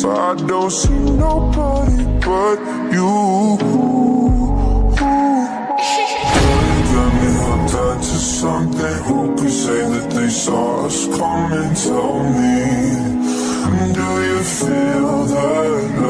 So I don't see nobody but you. Got me hooked on to something. Who could say that they saw us coming? Tell me, do you feel that love?